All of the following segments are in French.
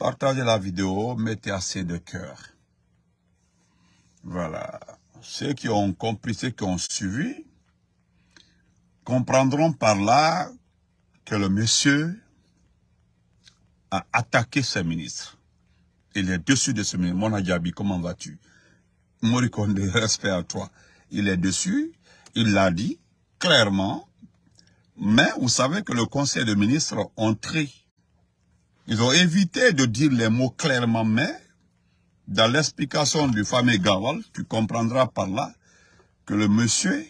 Partagez la vidéo, mettez assez de cœur. Voilà. Ceux qui ont compris, ceux qui ont suivi, comprendront par là que le monsieur a attaqué ses ministres. Il est dessus de ce ministre. Mona Diaby, comment vas-tu? Morikonde, respect à toi. Il est dessus, il l'a dit clairement, mais vous savez que le conseil de ministres ont. Ils ont évité de dire les mots clairement, mais dans l'explication du fameux Gawal, tu comprendras par là que le monsieur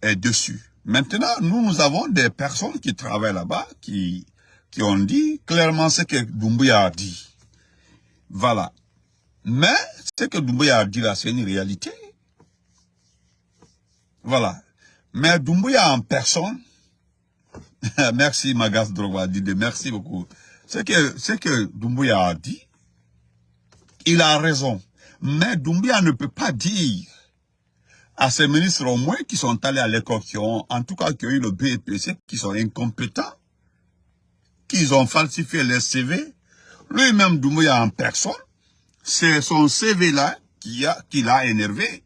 est dessus. Maintenant, nous, nous avons des personnes qui travaillent là-bas, qui, qui ont dit clairement ce que Doumbouya a dit. Voilà. Mais, ce que Doumbouya a dit là, c'est une réalité. Voilà. Mais Doumbouya en personne, merci Magas Drogba, merci beaucoup. Ce que, ce que Doumbouya a dit, il a raison. Mais Doumbouya ne peut pas dire à ces ministres au moins qui sont allés à l'école, qui ont, en tout cas, qui ont eu le BPC, qui sont incompétents, qu'ils ont falsifié les CV. Lui-même, Doumbouya en personne, c'est son CV-là qui a, qui l'a énervé.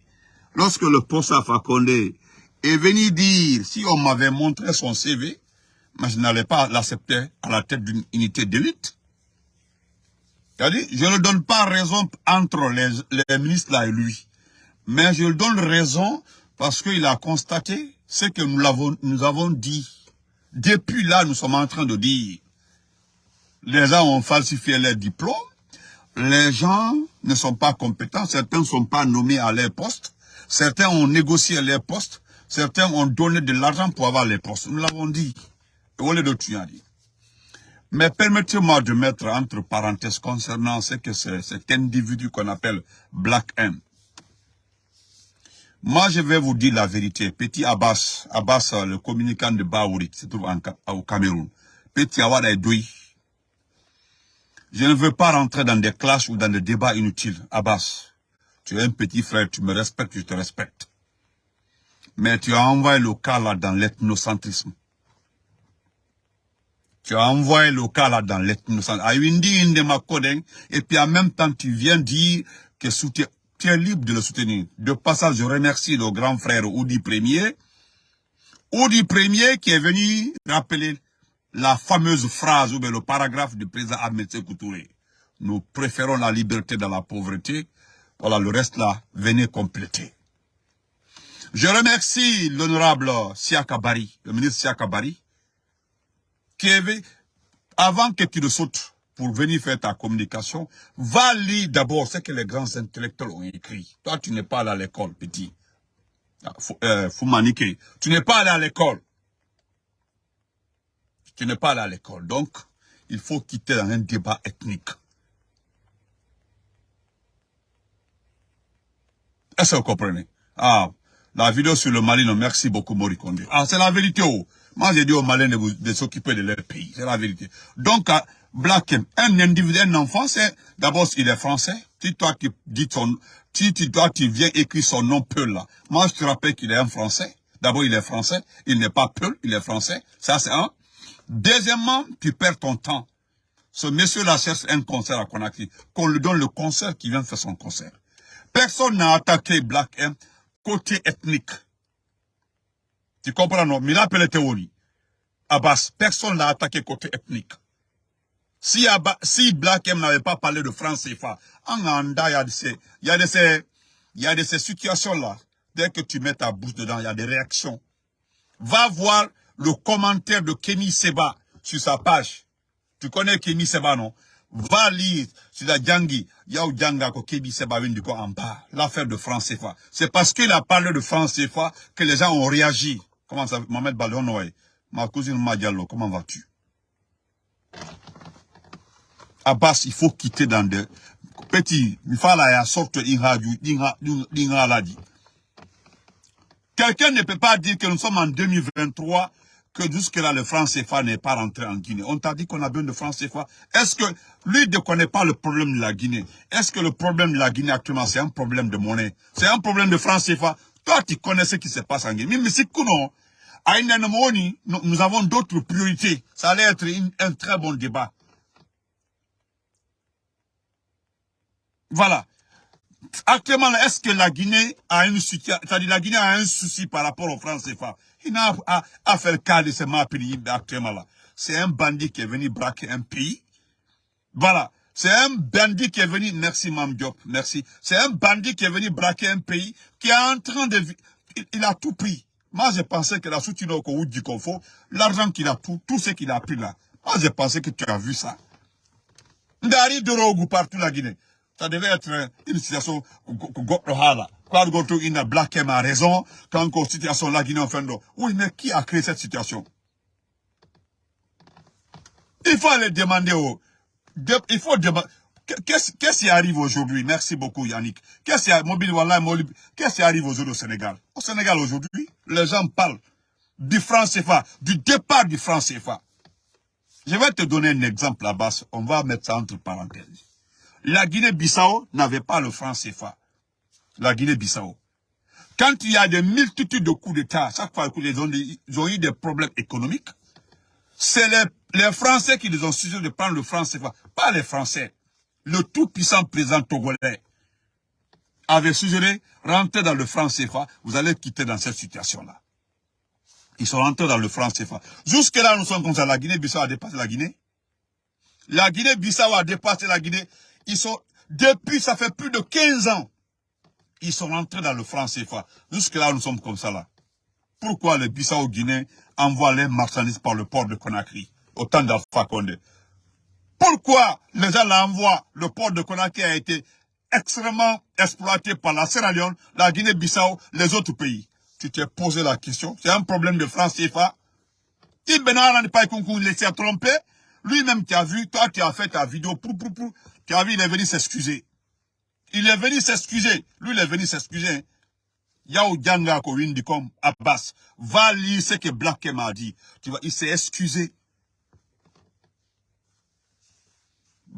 Lorsque le poste à Fakonde est venu dire, si on m'avait montré son CV, mais je n'allais pas l'accepter à la tête d'une unité d'élite. C'est-à-dire, je ne donne pas raison entre les, ministres là et lui. Mais je donne raison parce qu'il a constaté ce que nous, avons, nous avons dit. Depuis là, nous sommes en train de dire, les gens ont falsifié les diplômes, les gens ne sont pas compétents, certains ne sont pas nommés à leur poste, certains ont négocié les postes, certains ont donné de l'argent pour avoir les postes. Nous l'avons dit. Mais permettez-moi de mettre entre parenthèses concernant ce que c'est cet individu qu'on appelle Black M. Moi, je vais vous dire la vérité. Petit Abbas, Abbas, le communicant de Baouri, qui se trouve au Cameroun. Petit Awada Edoui. Je ne veux pas rentrer dans des clashes ou dans des débats inutiles. Abbas, tu es un petit frère, tu me respectes, je te respecte. Mais tu as envoyé le cas là dans l'ethnocentrisme. Tu as envoyé le cas là dans l'ethnocentrisme. Et puis en même temps, tu viens dire que tu es libre de le soutenir. De passage, je remercie le grand frère Oudi Premier. Oudi Premier qui est venu rappeler la fameuse phrase ou bien le paragraphe du président Ahmed Sekoutouré. Nous préférons la liberté dans la pauvreté. Voilà, le reste là, venez compléter. Je remercie l'honorable Siakabari, le ministre Siakabari, avait, avant que tu ne sautes pour venir faire ta communication, va lire d'abord ce que les grands intellectuels ont écrit. Toi, tu n'es pas allé à l'école, petit. Ah, euh, tu n'es pas allé à l'école. Tu n'es pas allé à l'école. Donc, il faut quitter un débat ethnique. Est-ce que vous comprenez? Ah, la vidéo sur le Mali, non, merci beaucoup, Morikonde. Ah, c'est la vérité, oh. Moi, j'ai dit aux Maliens de, de s'occuper de leur pays. C'est la vérité. Donc, Black un individu, un enfant, c'est, d'abord, il est français. Si toi, tu dis son, si tu, toi, tu viens écrire son nom Peul là. Moi, je te rappelle qu'il est un français. D'abord, il est français. Il n'est pas Peul, il est français. Ça, c'est un. Deuxièmement, tu perds ton temps. Ce monsieur-là cherche un concert à Conakry. Qu'on lui donne le concert qui vient faire son concert. Personne n'a attaqué Black M côté ethnique. Tu comprends, non? Mais il appelle théorie. Abbas, personne l'a attaqué côté ethnique. Si, si Black M n'avait pas parlé de France CFA, en Anda, il y a de ces, ces, situations-là. Dès que tu mets ta bouche dedans, il y a des réactions. Va voir le commentaire de Kenny Seba sur sa page. Tu connais Kenny Seba, non? Va lire sur la Djangi. Yao Djanga Seba vient du en bas? L'affaire de France CFA. C'est parce qu'il a parlé de France CFA que les gens ont réagi. Comment ça, Mohamed Ballon, Ma cousine Madiallo, comment vas-tu? Abbas, il faut quitter dans des... Petit, il faut la sorte Quelqu'un ne peut pas dire que nous sommes en 2023, que jusque-là, le franc CFA n'est pas rentré en Guinée. On t'a dit qu'on a besoin de franc CFA. Est-ce que lui ne connaît pas le problème de la Guinée? Est-ce que le problème de la Guinée actuellement, c'est un problème de monnaie? C'est un problème de franc CFA toi, tu connais ce qui se passe en Guinée. Mais si à nous avons d'autres priorités. Ça allait être un très bon débat. Voilà. Actuellement, est-ce que la Guinée a une la Guinée a un souci par rapport aux francs CFA? Il n'a à, à, faire le cas de ce pays actuellement là. C'est un bandit qui est venu braquer un pays. Voilà. C'est un bandit qui est venu, merci Mam Diop, merci. C'est un bandit qui est venu braquer un pays qui est en train de... Il, a tout pris. Moi, je pensais que la soutien au du confort, l'argent qu'il a, tout, tout ce qu'il a pris là. Moi, je pensais que tu as vu ça. Ndari de partout la Guinée ça devait être une situation Quand il a Black a raison, quand la situation la Guinée en fin de Oui, mais qui a créé cette situation? Il faut aller demander il faut demander... Qu'est-ce qui arrive aujourd'hui? Merci beaucoup Yannick. Qu'est-ce qui arrive arrive aujourd'hui au Sénégal? Au Sénégal aujourd'hui, les gens parlent du franc CFA, du départ du franc CFA. Je vais te donner un exemple là-bas. On va mettre ça entre parenthèses. La Guinée-Bissau n'avait pas le franc CFA. La Guinée-Bissau. Quand il y a des multitudes de coups d'État, chaque fois qu'ils ont, ont eu des problèmes économiques, c'est les, Français qui les ont suggéré de prendre le franc CFA. Pas les Français. Le tout-puissant président togolais avait suggéré, rentrer dans le franc CFA, vous allez quitter dans cette situation-là. Ils sont rentrés dans le franc CFA. Jusque-là, nous sommes comme ça. La Guinée-Bissau a dépassé la Guinée. La Guinée-Bissau a dépassé la Guinée. Ils sont, depuis, ça fait plus de 15 ans, ils sont rentrés dans le franc CFA. Jusque-là, nous sommes comme ça là. Pourquoi les Bissau-Guinéens envoient les marchandises par le port de Conakry, au temps d'Alpha Condé Pourquoi les gens l'envoient Le port de Conakry a été extrêmement exploité par la Sierra Leone, la Guinée-Bissau, les autres pays? Tu t'es posé la question, c'est un problème de franc CFA. Si Benara n'est pas laissé tromper, lui-même qui a vu, toi tu as fait ta vidéo, tu as vu, il est venu s'excuser. Il est venu s'excuser. Lui, il est venu s'excuser. Yao Djanga Abbas. Va lire ce que Black m'a dit. Tu vois, il s'est excusé.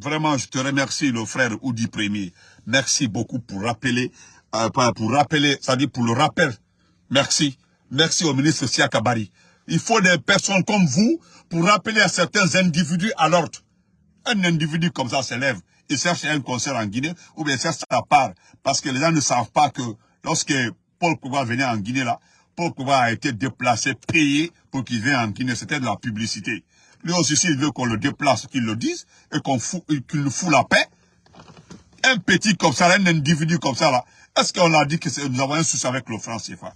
Vraiment, je te remercie, le frère Oudi Premier. Merci beaucoup pour rappeler, euh, pour rappeler, c'est-à-dire pour le rappel. Merci. Merci au ministre Siakabari. Il faut des personnes comme vous pour rappeler à certains individus à l'ordre. Un individu comme ça s'élève, il cherche un concert en Guinée, ou bien cherche sa part. Parce que les gens ne savent pas que lorsque Paul Kouba venait en Guinée là, Paul Kouba a été déplacé, payé pour qu'il vienne en Guinée. C'était de la publicité. Lui aussi, s'il veut qu'on le déplace, qu'il le dise, et qu'on qu'il nous fout la paix, un petit comme ça, un individu comme ça là, est-ce qu'on a dit que nous avons un souci avec le franc CFA?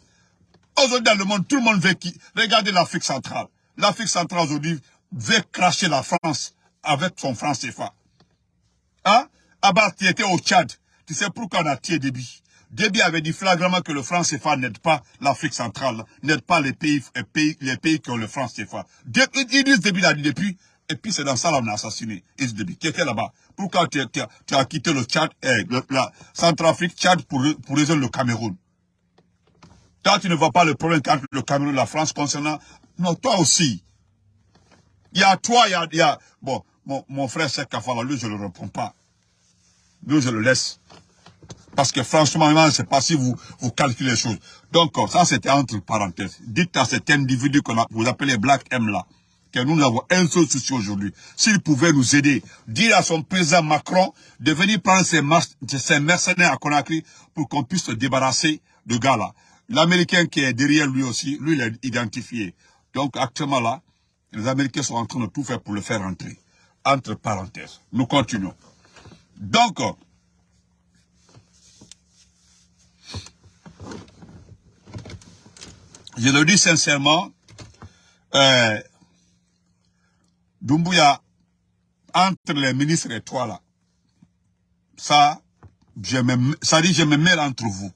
Aujourd'hui, dans le monde, tout le monde veut qui Regardez l'Afrique centrale. L'Afrique centrale aujourd'hui veut cracher la France avec son franc CFA. Hein? Abbas, tu étais au Tchad. Tu sais pourquoi on a tiré Déby Déby avait dit flagramment que le franc CFA n'aide pas l'Afrique centrale, n'aide pas les pays, les pays, les pays qui ont le franc CFA. Idriss Déby l'a dit depuis, et puis c'est dans ça qu'on a assassiné Idriss Déby, qui était là-bas. Pourquoi tu, as quitté le Tchad, eh, la Centrafrique, Tchad pour, pour résoudre le Cameroun? Toi, tu ne vois pas le problème entre le Cameroun et la France concernant... Non, toi aussi. Il y a toi, il y a... Bon, mon, frère Sekafala, lui, je ne le réponds pas. Lui, je le laisse. Parce que franchement, je ne sais pas si vous, vous calculez les choses. Donc, ça, c'était entre parenthèses. Dites à cet individu que vous appelez Black M là, que nous avons un seul souci aujourd'hui. S'il pouvait nous aider, dire à son président Macron de venir prendre ses, mercenaires à Conakry pour qu'on puisse se débarrasser de gars là. L'Américain qui est derrière lui aussi, lui, il est identifié. Donc, actuellement là, les Américains sont en train de tout faire pour le faire entrer entre parenthèses. Nous continuons. Donc, je le dis sincèrement, euh, Dumbuya, entre les ministres et toi là, ça, je me, ça dit je me mêle entre vous.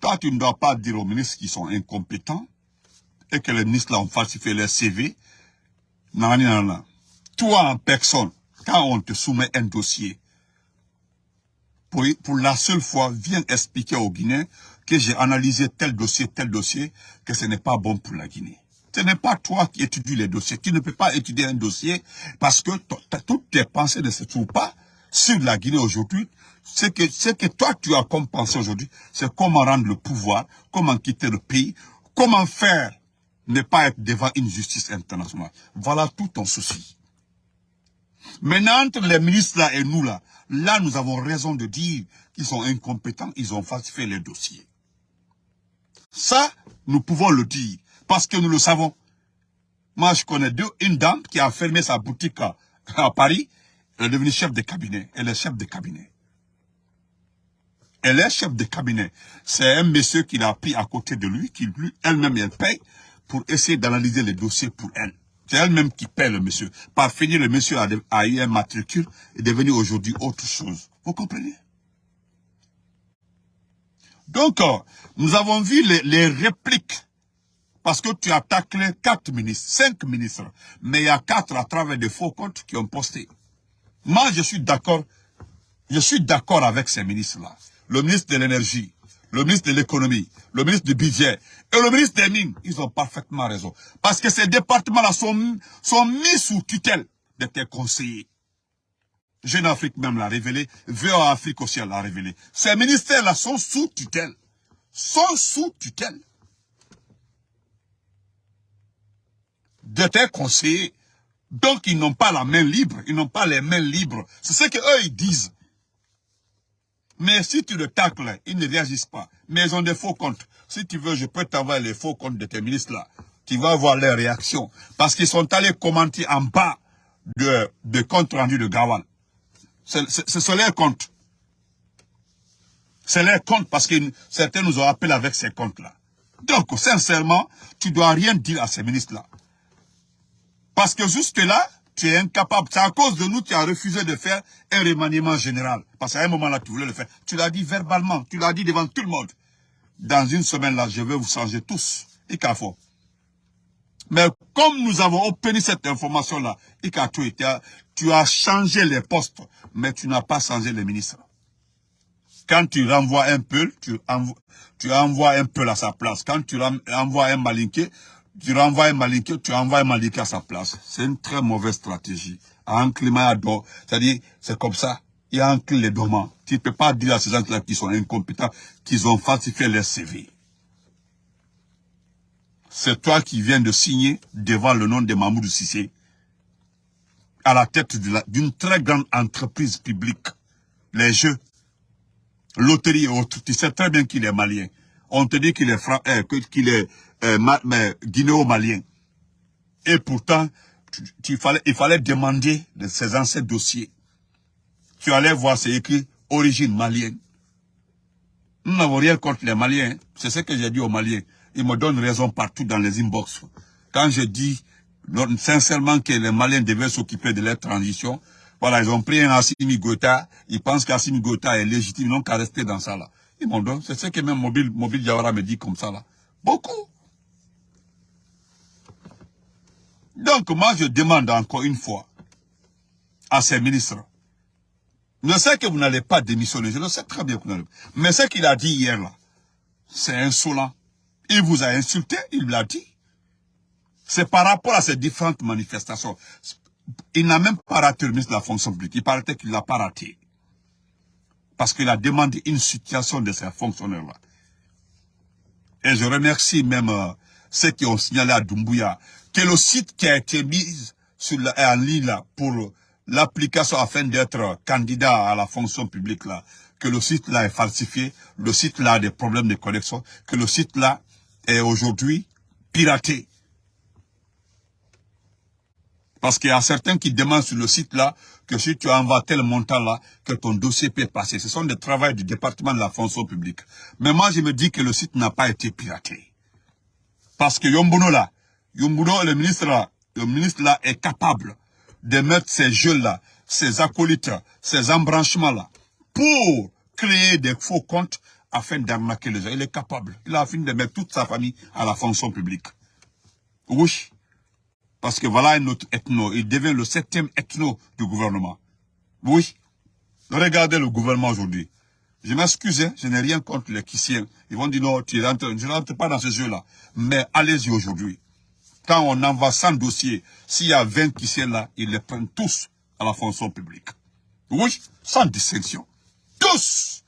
Toi, tu ne dois pas dire aux ministres qui sont incompétents et que les ministres là ont falsifié leur CV. Non, non, non toi en personne, quand on te soumet un dossier, pour, pour la seule fois, viens expliquer aux Guinéens que j'ai analysé tel dossier, tel dossier, que ce n'est pas bon pour la Guinée. Ce n'est pas toi qui étudies les dossiers. Tu ne peux pas étudier un dossier parce que toutes tes pensées ne se trouvent pas sur la Guinée aujourd'hui. Ce que, ce que toi tu as comme pensée aujourd'hui, c'est comment rendre le pouvoir, comment quitter le pays, comment faire ne pas être devant une justice internationale. Voilà tout ton souci. Maintenant, entre les ministres là et nous là, là, nous avons raison de dire qu'ils sont incompétents, ils ont falsifié les dossiers. Ça, nous pouvons le dire, parce que nous le savons. Moi, je connais deux, une dame qui a fermé sa boutique à, Paris, elle est devenue chef de cabinet, elle est chef de cabinet. Elle est chef de cabinet. C'est un monsieur qui l'a pris à côté de lui, qui lui, elle-même, elle paye pour essayer d'analyser les dossiers pour elle. C'est elle-même qui paie le monsieur. Par finir, le monsieur a, eu un matricule et est devenu aujourd'hui autre chose. Vous comprenez? Donc, euh, nous avons vu les, répliques parce que tu attaques les quatre ministres, cinq ministres, mais il y a quatre à travers des faux comptes qui ont posté. Moi, je suis d'accord, je suis d'accord avec ces ministres-là. Le ministre de l'énergie, le ministre de l'économie, le ministre du budget et le ministre des mines, ils ont parfaitement raison. Parce que ces départements-là sont mis sous tutelle de tes conseillers. Jeune Afrique même l'a révélé, VOA Afrique aussi l'a révélé. Ces ministères-là sont sous tutelle. Sont sous tutelle. De tes conseillers. Donc ils n'ont pas la main libre, ils n'ont pas les mains libres. C'est ce qu'eux ils disent. Mais si tu le tacles, ils ne réagissent pas. Mais ils ont des faux comptes. Si tu veux, je peux t'envoyer les faux comptes de tes ministres là. Tu vas voir leurs réactions. Parce qu'ils sont allés commenter en bas de, de compte rendu de Gawal. Ce sont leurs comptes. C'est leurs comptes parce que certains nous ont appelé avec ces comptes-là. Donc, sincèrement, tu dois rien dire à ces ministres-là. Parce que jusque-là, tu es incapable. C'est à cause de nous que tu as refusé de faire un remaniement général. Parce qu'à un moment-là, tu voulais le faire. Tu l'as dit verbalement, tu l'as dit devant tout le monde. Dans une semaine-là, je vais vous changer tous. Ikafo. Mais comme nous avons obtenu cette information-là, tu as changé les postes, mais tu n'as pas changé les ministres. Quand tu renvoies un peu, tu, envoies, tu envoies un peu à sa place. Quand tu envoies un malinqué, tu renvoies un malinqué, tu envoies un malinqué à sa place. C'est une très mauvaise stratégie. Un climat c'est-à-dire, c'est comme ça. Il y a un les dormants. Tu ne peux pas dire à ces gens-là qui sont incompétents qu'ils ont falsifié leur CV. C'est toi qui viens de signer devant le nom de Mahmoud Sissé à la tête d'une très grande entreprise publique. Les jeux, loterie et autres. Tu sais très bien qu'il est malien. On te dit qu'il est, euh, qu'il est euh, guinéo-malien. Et pourtant, il fallait demander de ces anciens dossiers. Tu allais voir, c'est écrit origine malienne. Nous n'avons rien contre les Maliens. Hein. C'est ce que j'ai dit aux Maliens. Ils me donnent raison partout dans les inbox. Quand je dis sincèrement que les Maliens devaient s'occuper de leur transition, voilà, ils ont pris un Assimi Gota, ils pensent qu'Assimi Gota est légitime, non qu'à rester dans ça là. Ils m'ont donné, c'est ce que même Mobile, Mobile Diawara me dit comme ça là. Beaucoup. Donc, moi, je demande encore une fois à ces ministres, je sais que vous n'allez pas démissionner, je le sais très bien que vous n'allez pas. Mais ce qu'il a dit hier là, c'est insolent. Il vous a insulté, il l'a dit. C'est par rapport à ces différentes manifestations. Il n'a même pas raté le ministre de la fonction publique. Il paraît qu'il ne l'a pas raté. Parce qu'il a demandé une situation de ces fonctionnaires-là. Et je remercie même euh, ceux qui ont signalé à Doumbouya que le site qui a été mis sur la, en ligne là, pour l'application afin d'être candidat à la fonction publique là, que le site là est falsifié, le site là a des problèmes de connexion, que le site là est aujourd'hui piraté. Parce qu'il y a certains qui demandent sur le site là que si tu envoies tel montant là, que ton dossier peut passer. Ce sont des travaux du département de la fonction publique. Mais moi, je me dis que le site n'a pas été piraté. Parce que Yombuno là, Yumbudo, le ministre là, le ministre là est capable de mettre ces jeux-là, ces acolytes, ces embranchements-là, pour créer des faux comptes afin d'arnaquer les gens. Il est capable. Il a fini de mettre toute sa famille à la fonction publique. Oui. Parce que voilà un autre ethno. Il devient le septième ethno du gouvernement. Oui. Regardez le gouvernement aujourd'hui. Je m'excuse, hein, je n'ai rien contre les Kissiens. Ils vont dire non, tu je ne rentre pas dans ce jeu-là. Mais allez-y aujourd'hui. Quand on envoie 100 dossiers, s'il y a 20 qui sont là, ils les prennent tous à la fonction publique. Oui, sans distinction. Tous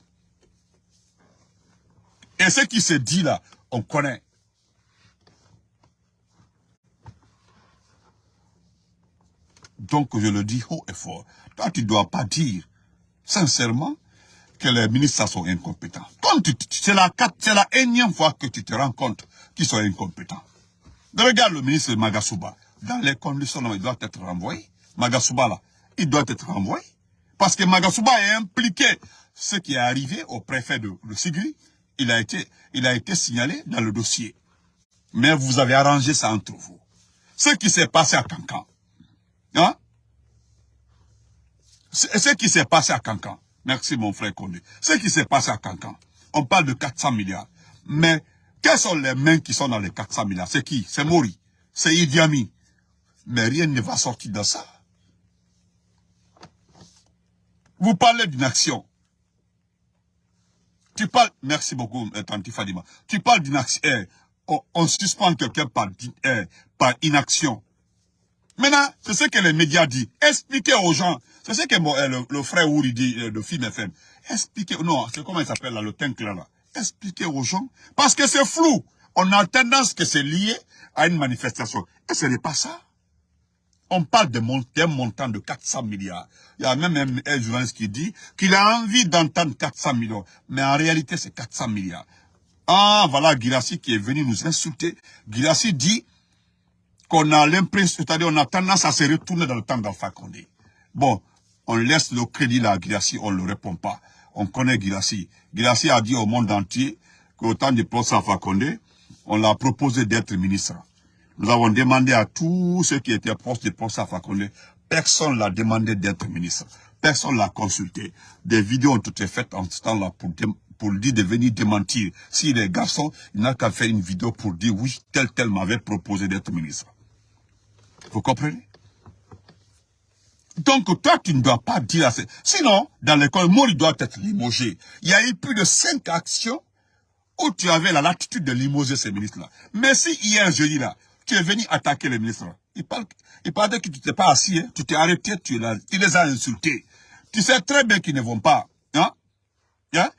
Et ce qui se dit là, on connaît. Donc, je le dis haut et fort. Toi, tu ne dois pas dire, sincèrement, que les ministres sont incompétents. C'est la, énième fois que tu te rends compte qu'ils sont incompétents. Regarde le ministre Magasuba. Dans les conditions, il doit être renvoyé. Magasuba, là, il doit être renvoyé. Parce que Magasuba est impliqué. Ce qui est arrivé au préfet de, de il a, été, il a été signalé dans le dossier. Mais vous avez arrangé ça entre vous. Ce qui s'est passé à Cancan. Hein? Ce qui s'est passé à Cancan. Merci mon frère Condé. Ce qui s'est passé à Cancan. On parle de 400 milliards. Mais quelles sont les mains qui sont dans les 400 milliards? C'est qui? C'est Mori. C'est Idi Amin. Mais rien ne va sortir de ça. Vous parlez d'une action. Tu parles, merci beaucoup, euh, Tanti Fadima. Tu parles d'une action, eh, on, suspend quelqu'un par, eh, par inaction. Maintenant, c'est ce que les médias disent. Expliquez aux gens. C'est ce que eh, le, frère Ouri dit de Film FM. Expliquez, non, c'est comment il s'appelle là, le teint là. Expliquez aux gens. Parce que c'est flou. On a tendance que c'est lié à une manifestation. Et ce n'est pas ça. On parle d'un montant de 400 milliards. Il y a même un, journaliste qui dit qu'il a envie d'entendre 400 millions. Mais en réalité, c'est 400 milliards. Ah, voilà Girassi qui est venu nous insulter. Girassi dit qu'on a l'impression, c'est-à-dire on a tendance à se retourner dans le temps d'Alpha Condé. Bon, on laisse le crédit à Girassi, on ne le répond pas. On connaît Girassi. Girassi a dit au monde entier qu'au temps du procès Alpha Condé, on l'a proposé d'être ministre. Nous avons demandé à tous ceux qui étaient proches du procès Fakonde, personne l'a demandé d'être ministre. Personne l'a consulté. Des vidéos ont été faites en ce temps-là pour, pour dire de venir démentir. Si les garçons, il n'a qu'à faire une vidéo pour dire oui, tel tel m'avait proposé d'être ministre. Vous comprenez? Donc, toi, tu ne dois pas dire assez. Sinon, dans l'école, moi, il doit être limogé. Il y a eu plus de cinq actions où tu avais la latitude de limoger ces ministres-là. Mais si hier, jeudi, là, tu es venu attaquer les ministres. Il parle, il parle que tu t'es pas assis, hein. tu t'es arrêté, tu, les as insultés. Tu sais très bien qu'ils ne vont pas, hein, hein,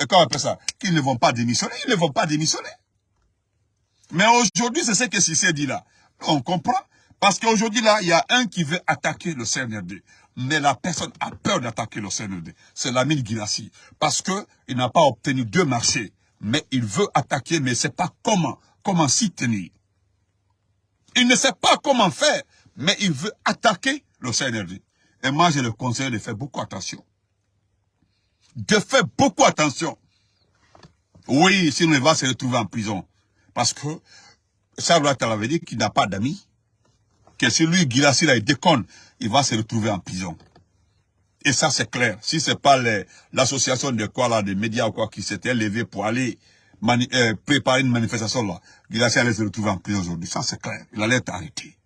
et comment on ça, qu'ils ne vont pas démissionner, ils ne vont pas démissionner. Mais aujourd'hui, c'est ce que Cissé dit là. On comprend. Parce qu'aujourd'hui, là, il y a un qui veut attaquer le CNRD. Mais la personne a peur d'attaquer le CNRD. C'est l'ami Guirassi. Parce que il n'a pas obtenu deux marchés. Mais il veut attaquer, mais c'est pas comment. Comment s'y tenir. Il ne sait pas comment faire, mais il veut attaquer le CNRD. Et moi, je le conseille de faire beaucoup attention. De faire beaucoup attention. Oui, sinon il va se retrouver en prison. Parce que Charles avait dit qu'il n'a pas d'amis. Que si lui, Guilassi, il déconne, il va se retrouver en prison. Et ça, c'est clair. Si c'est pas l'association de quoi là, des médias ou quoi, qui s'était levé pour aller euh, préparer une manifestation là, allait se retrouver en prison aujourd'hui. Ça, c'est clair. Il allait être arrêté.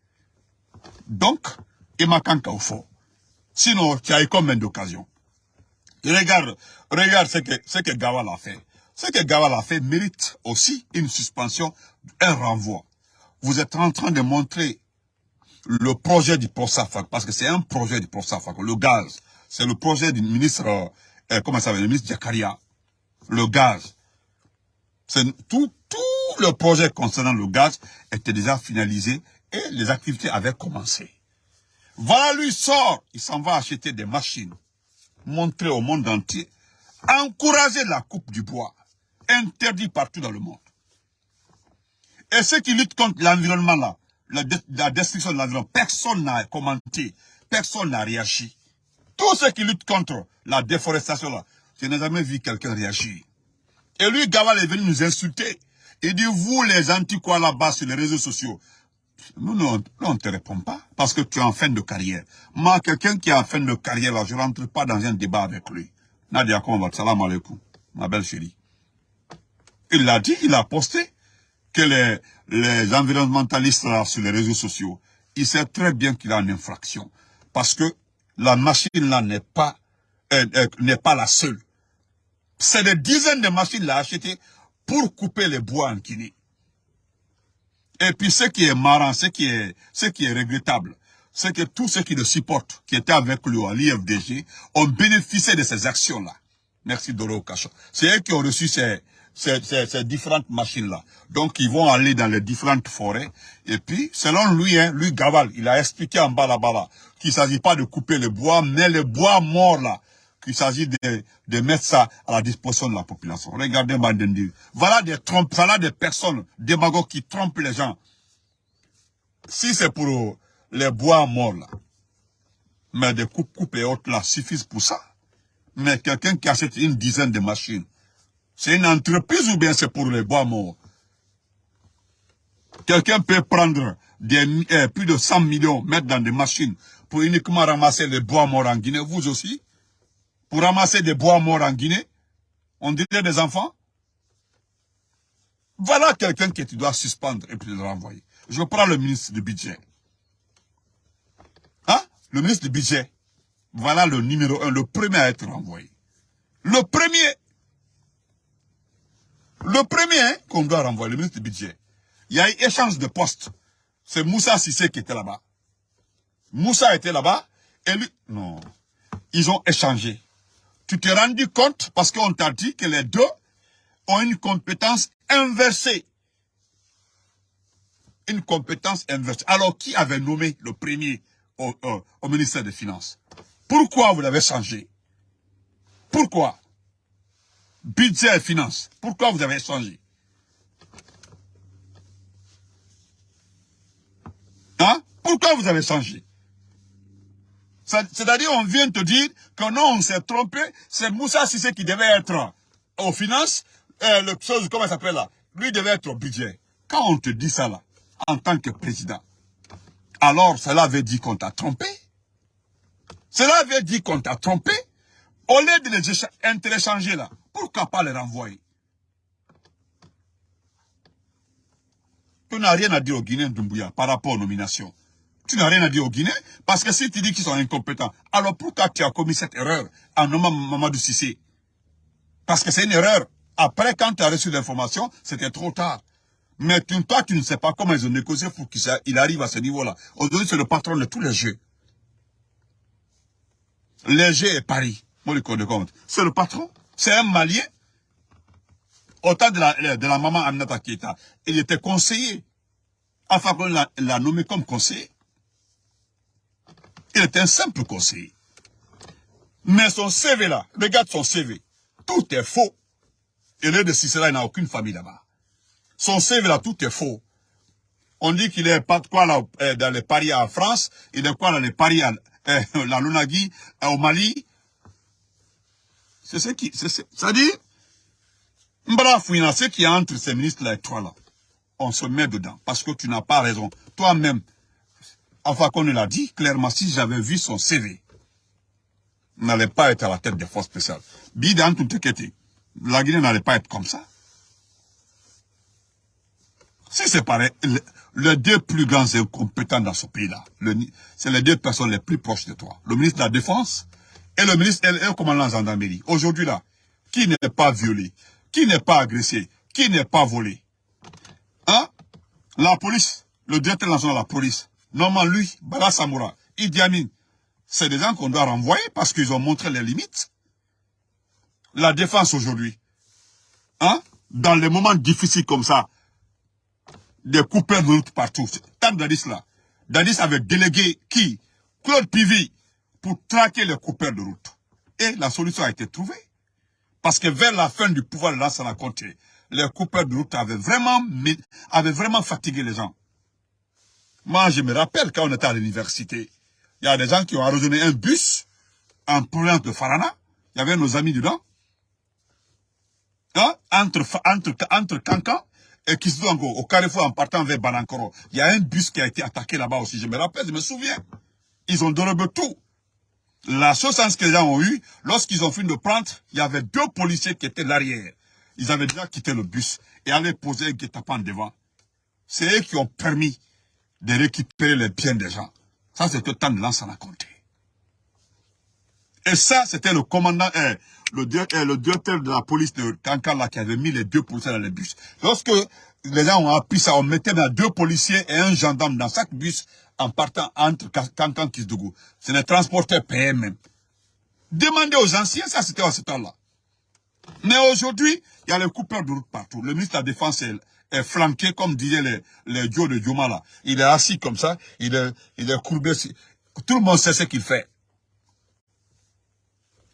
Donc, au fond. Sinon, tu as eu combien d'occasions? Regarde, regarde ce que, ce que Gawal a fait. Ce que Gawal a fait mérite aussi une suspension, un renvoi. Vous êtes en train de montrer le projet du ProSAFAC, parce que c'est un projet du ProSAFAC, le gaz. C'est le projet du ministre, euh, comment ça s'appelle, le ministre Jakaria. Le gaz. C'est tout, tout le projet concernant le gaz était déjà finalisé et les activités avaient commencé. Voilà, lui sort, il s'en va acheter des machines, montrer au monde entier, encourager la coupe du bois, interdit partout dans le monde. Et ceux qui luttent contre l'environnement là, la, destruction de l'environnement, personne n'a commenté, personne n'a réagi. Tous ceux qui luttent contre la déforestation là, je n'ai jamais vu quelqu'un réagir. Et lui, Gawal est venu nous insulter. Il dit, vous les antiquois là-bas sur les réseaux sociaux, nous, non, on ne te répond pas parce que tu es en fin de carrière. Moi, quelqu'un qui est en fin de carrière, là, je ne rentre pas dans un débat avec lui. Nadia va salam alaikum, ma belle chérie. Il l'a dit, il a posté que les, les environnementalistes là, sur les réseaux sociaux, il sait très bien qu'il a une infraction. Parce que la machine là n'est pas, euh, euh, n'est pas la seule. C'est des dizaines de machines a achetées pour couper les bois en Guinée. Et puis ce qui est marrant, ce qui est, ce qui est regrettable, c'est que tous ceux qui le supportent, qui étaient avec lui à l'IFDG, ont bénéficié de ces actions-là. Merci Doro Kacho. C'est eux qui ont reçu ces, ces, ces, différentes machines-là. Donc, ils vont aller dans les différentes forêts. Et puis, selon lui, hein, lui, Gaval, il a expliqué en bas là-bas, qu'il ne s'agit pas de couper le bois, mais le bois mort, là, qu'il s'agit de, de mettre ça à la disposition de la population. Regardez Mandendi. Voilà des trompes, voilà des personnes, démagogues qui trompent les gens. Si c'est pour les bois morts, là, mais des coupes, coupes et autres, là, suffisent pour ça. Mais quelqu'un qui achète une dizaine de machines, c'est une entreprise ou bien c'est pour les bois morts? Quelqu'un peut prendre eh, plus de 100 millions, mettre dans des machines pour uniquement ramasser les bois morts en Guinée, vous aussi? Pour ramasser des bois morts en Guinée? On dirait des enfants? Voilà quelqu'un que tu dois suspendre et puis le renvoyer. Je prends le ministre du budget. Hein? Le ministre du budget. Voilà le numéro un, le premier à être renvoyé. Le premier le premier hein, qu'on doit renvoyer, le ministre du budget, il y a eu échange de postes. C'est Moussa Sissé qui était là-bas. Moussa était là-bas et lui... Non. Ils ont échangé. Tu t'es rendu compte parce qu'on t'a dit que les deux ont une compétence inversée. Une compétence inversée. Alors, qui avait nommé le premier au, au ministère des Finances? Pourquoi vous l'avez changé? Pourquoi? Budget et finances. Pourquoi vous avez changé Hein Pourquoi vous avez changé C'est-à-dire, on vient te dire que non, on s'est trompé, c'est Moussa Sissé qui devait être aux finances, euh, le comment ça s'appelle là Lui devait être au budget. Quand on te dit ça là, en tant que président, alors cela veut dire qu'on t'a trompé Cela veut dire qu'on t'a trompé Au lieu de les interchanger là, pourquoi pas les renvoyer? Tu n'as rien à dire aux Guinéens Doumbouya par rapport aux nominations. Tu n'as rien à dire aux Guinéens parce que si tu dis qu'ils sont incompétents, alors pourquoi tu as commis cette erreur en nommant Mamadou Sissé Parce que c'est une erreur. Après, quand tu as reçu l'information, c'était trop tard. Mais toi, tu ne sais pas comment ils ont négocié pour qu'il arrive à ce niveau-là. Aujourd'hui, c'est le patron de tous les jeux. Les jeux et Paris. Moi, compte. C'est le patron. C'est un Malien. Au temps de la, maman Aminata Keita, il était conseiller. Enfin, on l'a nommé comme conseiller. Il était un simple conseiller. Mais son CV là, regarde son CV. Tout est faux. Il est de Cicéra, il n'a aucune famille là-bas. Son CV là, tout est faux. On dit qu'il est pas quoi là, euh, dans les paris en France, il est quoi dans les paris à euh, la Lunagui, euh, au Mali, c'est ce qui, c'est, ça dit, Mbra ce qui est entre ces ministres-là et toi là, on se met dedans, parce que tu n'as pas raison. Toi-même, enfin qu'on l'a dit clairement, si j'avais vu son CV, n'allait pas être à la tête des forces spéciales. Bidan tout la Guinée n'allait pas être comme ça. Si c'est pareil, les deux plus grands incompétents dans ce pays-là, c'est les deux personnes les plus proches de toi. Le ministre de la Défense et le ministre et le commandant gendarmerie. Aujourd'hui là, qui n'est pas violé, qui n'est pas agressé, qui n'est pas volé. Hein? La police, le directeur national de la police, normalement lui, Bala Samoura, Idi Amin, c'est des gens qu'on doit renvoyer parce qu'ils ont montré les limites. La défense aujourd'hui, hein? dans les moments difficiles comme ça, des coupeurs de route partout. Tant Dadis là, Dadis avait délégué qui? Claude Pivi, pour traquer les coupeurs de route. Et la solution a été trouvée. Parce que vers la fin du pouvoir de Lansana Conté, les coupeurs de route avaient vraiment, avaient vraiment fatigué les gens. Moi, je me rappelle quand on était à l'université, il y a des gens qui ont arrosé un bus en provenance de Farana. Il y avait nos amis dedans. Hein? Entre, entre, entre Kankan et Kisdongo, au carrefour en partant vers Banankoro. Il y a un bus qui a été attaqué là-bas aussi. Je me rappelle, je me souviens. Ils ont dérobé tout. La sauce que les gens ont eu, lorsqu'ils ont fini de prendre, il y avait deux policiers qui étaient l'arrière. Ils avaient déjà quitté le bus et allaient poser un guet-apens devant. C'est eux qui ont permis de récupérer les biens des gens. Ça, c'est le temps de l'an a compté. Et ça, c'était le commandant, eh, le, eh, le, directeur de la police de Kankala qui avait mis les deux policiers dans le bus. Lorsque les gens ont appris ça, on mettait deux policiers et un gendarme dans chaque bus en partant entre Kankan et Kisdougou. C'est les transporteurs PM même. Demandez aux anciens, ça c'était à ce temps-là. Mais aujourd'hui, il y a les coupeurs de route partout. Le ministre de la Défense est, flanqué, comme disaient les, les dieux de Dioma là. Il est assis comme ça, il est, il est courbé. Tout le monde sait ce qu'il fait.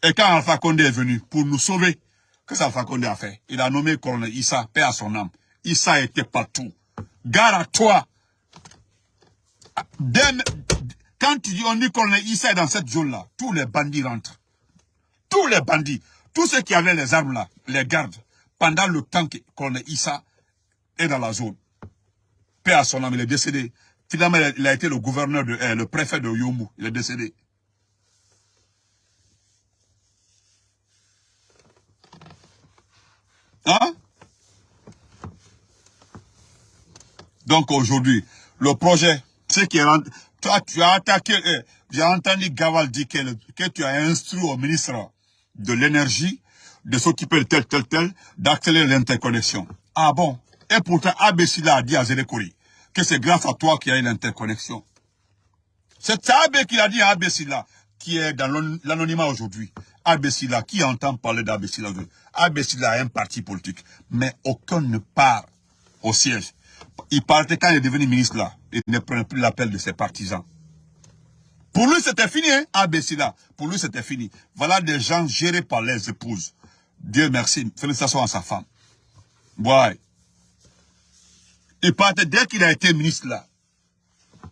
Et quand Alpha Condé est venu pour nous sauver, qu'est-ce qu'Alpha Condé a fait Il a nommé colonel Issa, paix à son âme. Issa était partout. Gare à toi. quand on dit Issa est dans cette zone-là, tous les bandits rentrent. Tous les bandits. Tous ceux qui avaient les armes là, les gardes, pendant le temps qu'on est Issa est dans la zone. Père à son âme, il est décédé. Finalement, il a été le gouverneur, de, euh, le préfet de Yomu. Il est décédé. Hein? Donc aujourd'hui, le projet, qui est toi tu as attaqué, euh, j'ai entendu Gaval dire que, tu as instruit au ministre de l'énergie, de s'occuper de tel, tel, tel, d'accélérer l'interconnexion. Ah bon? Et pourtant, Abessila a dit à Zélékouri que c'est grâce à toi qu'il y a eu l'interconnexion. C'est Abé qui a dit à Abessila, qui est dans l'anonymat aujourd'hui. Abessila, qui entend parler d'Abessila Abessila a un parti politique, mais aucun ne part au siège. Il partait quand il est devenu ministre là. Il ne prenait plus l'appel de ses partisans. Pour lui, c'était fini, hein, là. Pour lui, c'était fini. Voilà des gens gérés par les épouses. Dieu merci. Félicitations à sa femme. Ouais. Il partait dès qu'il a été ministre là.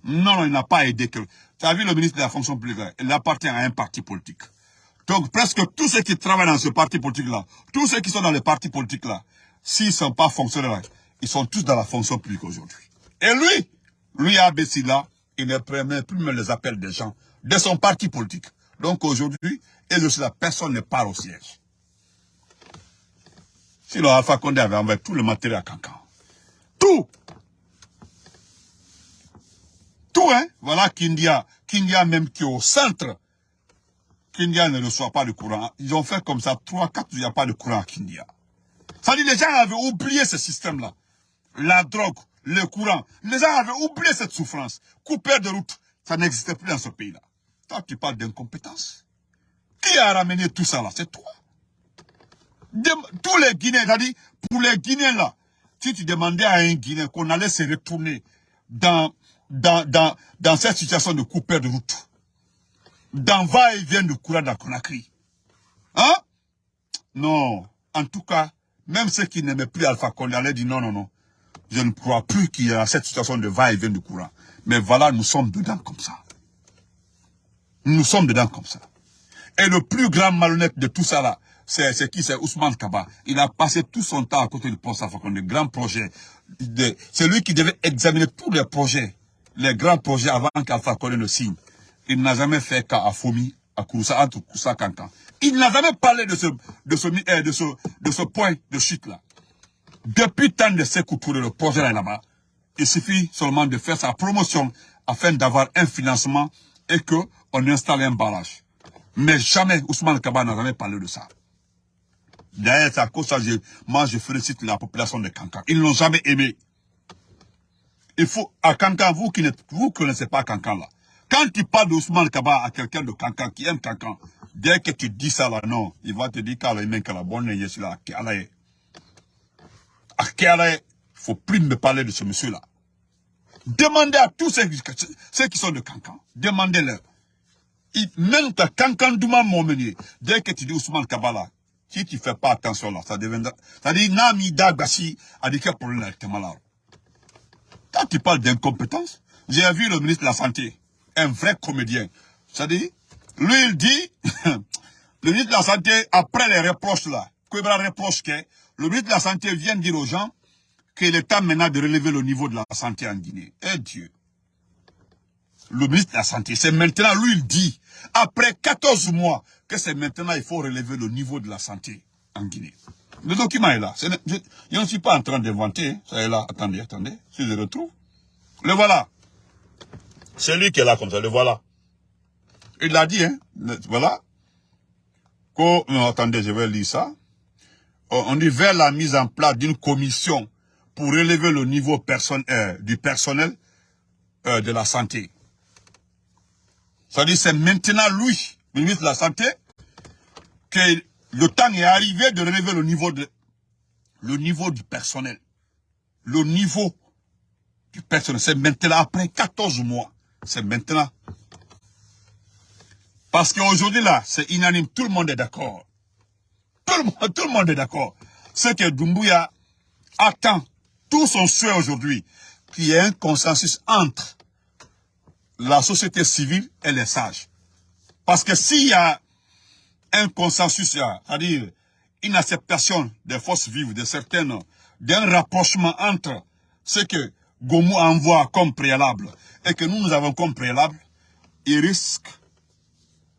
Non, non, il n'a pas aidé. Tu as vu le ministre de la fonction publique Il appartient à un parti politique. Donc presque tous ceux qui travaillent dans ce parti politique-là, tous ceux qui sont dans les partis politiques-là, s'ils ne sont pas fonctionnaires, ils sont tous dans la fonction publique aujourd'hui. Et lui, lui à là, il ne permet plus même les appels des gens de son parti politique. Donc aujourd'hui, et personne ne part au siège. Si le Alpha Condé avait envoyé tout le matériel à Cancan. Tout Tout, hein Voilà Kindia. Kindia même qui est au centre. Kindia ne reçoit pas de courant. Ils ont fait comme ça, trois, quatre, il n'y a pas de courant à Kindia. Ça dit, les gens avaient oublié ce système-là. La drogue, le courant. Les gens avaient oublié cette souffrance. Couper de route, ça n'existait plus dans ce pays-là. Toi, tu parles d'incompétence. Qui a ramené tout ça là? C'est toi. tous les Guinéens, c'est-à-dire, pour les Guinéens là, si tu demandais à un Guinéen qu'on allait se retourner dans, cette situation de couper de route, dans va-et-vient de courant dans Conakry, hein? Non. En tout cas, même ceux qui n'aimaient plus Alpha Condé allaient dire non, non, non je ne crois plus qu'il y a cette situation de va-et-vient du courant. Mais voilà, nous sommes dedans comme ça. Nous sommes dedans comme ça. Et le plus grand malhonnête de tout ça là, c'est qui? C'est Ousmane Kaba. Il a passé tout son temps à côté du poste Safakon, de grands projets. C'est lui qui devait examiner tous les projets, les grands projets avant qu'Alpha Condé ne signe. Il n'a jamais fait qu'à Fomi, à Kouroussa, entre Koussa Kankan. Il n'a jamais parlé de ce point de chute là. Depuis tant de ces Touré, le projet là-bas, il suffit seulement de faire sa promotion afin d'avoir un financement et qu'on installe un barrage. Mais jamais Ousmane Kaba n'a jamais parlé de ça. D'ailleurs, c'est à cause ça, moi je félicite la population de Kankan. Ils n'ont jamais aimé. Il faut, à Kankan, vous qui ne vous connaissez pas Kankan là, quand tu parles d'Ousmane Kaba à quelqu'un de Kankan qui aime Kankan, dès que tu dis ça là, non, il va te dire qu'il a la bonne là, il ne faut plus me parler de ce monsieur-là. Demandez à tous ceux, qui sont de Cancan, demandez-leur. Même ta Cancan Douma Momenier, dès que tu dis Ousmane Kabala, si tu ne fais pas attention là, ça deviendra... Ça dit Nami Dagbasi a dit quel problème avec. Quand tu parles d'incompétence, j'ai vu le ministre de la Santé, un vrai comédien. Ça dit, lui il dit, le ministre de la Santé, après les reproches là, Kouébra reproche que le ministre de la Santé vient dire aux gens qu'il est temps maintenant de relever le niveau de la santé en Guinée. Eh Dieu Le ministre de la Santé, c'est maintenant, lui il dit, après 14 mois, que c'est maintenant il faut relever le niveau de la santé en Guinée. Le document est là. je, ne suis pas en train d'inventer. Hein. Ça est là. Attendez, attendez. Si je le retrouve. Le voilà. C'est lui qui est là comme ça. Le voilà. Il l'a dit, hein. voilà. attendez, je vais lire ça. On dit vers la mise en place d'une commission pour relever le niveau euh, du personnel euh, de la santé. Ça dit c'est maintenant lui, le ministre de la Santé, qu'il Le temps est arrivé de relever le niveau de le niveau du personnel. Le niveau du personnel. C'est maintenant, après 14 mois. C'est maintenant. Parce qu'aujourd'hui, là, c'est unanime. Tout le monde est d'accord. Tout le monde, est d'accord. Ce que Dumbuya attend, tout son souhait aujourd'hui, qu'il y ait un consensus entre la société civile et les sages. Parce que s'il y a un consensus, c'est-à-dire une acceptation des forces vives, de certaines, d'un rapprochement entre ce que Gomu envoie comme préalable et que nous, nous avons comme préalable, il risque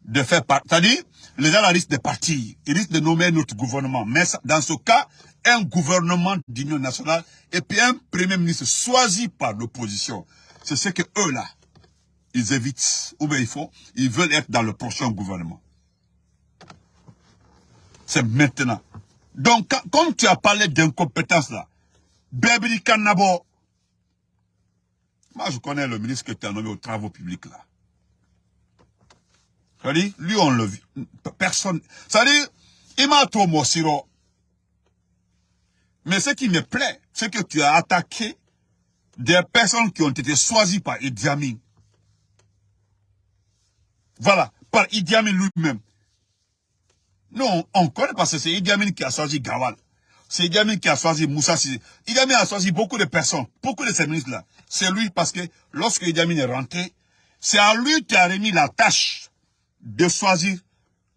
de faire partie. C'est-à-dire, les gens risquent de partir, ils risquent de nommer notre gouvernement. Mais dans ce cas, un gouvernement d'union nationale et puis un premier ministre choisi par l'opposition. C'est ce que eux là, ils évitent, ou bien ils font, ils veulent être dans le prochain gouvernement. C'est maintenant. Donc, comme tu as parlé d'incompétence là, Bébri Kanabo, moi je connais le ministre que tu as nommé aux travaux publics là. C'est-à-dire, lui on le vit, personne, c'est-à-dire, il m'a trop siro. Mais ce qui me plaît, c'est que tu as attaqué des personnes qui ont été choisies par Idi Amin. Voilà, par Idi Amin lui-même. Non, on connaît parce que c'est Idi Amin qui a choisi Gawal. C'est Idi Amin qui a choisi Moussa. Idi Amin a choisi beaucoup de personnes, beaucoup de ces ministres-là. C'est lui parce que lorsque Idi Amin est rentré, c'est à lui qui a remis la tâche de choisir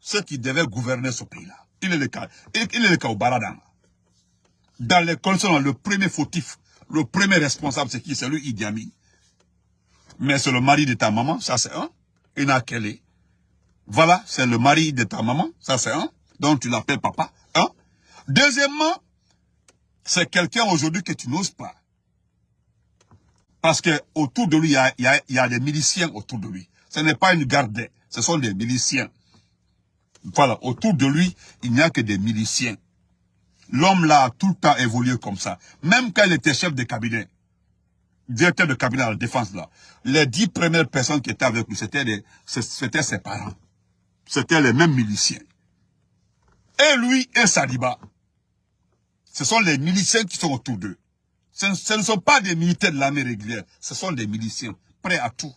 ceux qui devaient gouverner ce pays-là. Il est le cas. Il est le cas au Baradan. Dans les conditions, le premier fautif, le premier responsable, c'est qui? C'est lui, Idi Amin. Mais c'est le mari de ta maman, ça c'est un. Inakele. Voilà, c'est le mari de ta maman, ça c'est un. Donc tu l'appelles papa. Deuxièmement, c'est quelqu'un aujourd'hui que tu n'oses pas. Parce que autour de lui, il y a, il y a, des miliciens autour de lui. Ce n'est pas une garde, ce sont des miliciens. Voilà, autour de lui, il n'y a que des miliciens. L'homme là a tout le temps évolué comme ça. Même quand il était chef de cabinet, directeur de cabinet à la défense là, les dix premières personnes qui étaient avec lui, c'était ses parents. C'était les mêmes miliciens. Et lui et Sadiba, ce sont les miliciens qui sont autour d'eux. Ce, ne sont pas des militaires de l'armée régulière, ce sont des miliciens, prêts à tout.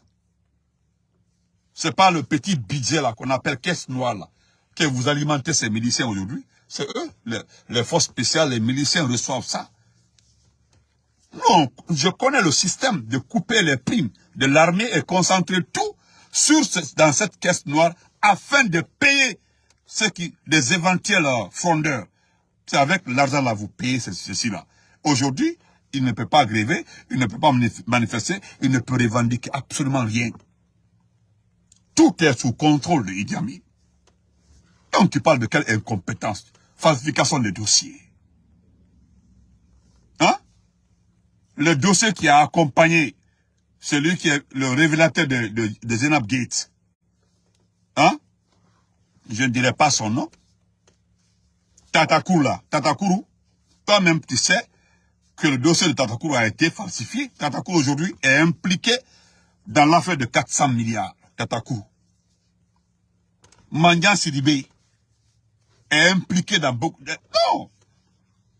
C'est pas le petit budget là qu'on appelle caisse noire là, que vous alimentez ces miliciens aujourd'hui. C'est eux, les, forces spéciales, les miliciens reçoivent ça. Non, je connais le système de couper les primes de l'armée et concentrer tout dans cette caisse noire afin de payer ceux qui, les éventuels euh, fondeurs. C'est avec l'argent là, vous payez ceci-là. Aujourd'hui, il ne peut pas gréver, il ne peut pas manifester, il ne peut revendiquer absolument rien. Tout est sous contrôle de Idi Amin. Donc tu parles de quelle incompétence Falsification des dossiers. Hein? Le dossier qui a accompagné celui qui est le révélateur de Zenab Gates. Hein? Je ne dirai pas son nom. Tatakuru là, Tatakuru, toi-même tu sais que le dossier de Tatakuru a été falsifié. Tatakuru aujourd'hui est impliqué dans l'affaire de 400 milliards. Tatakuru. Mandian Sidibé est impliqué dans beaucoup de... Non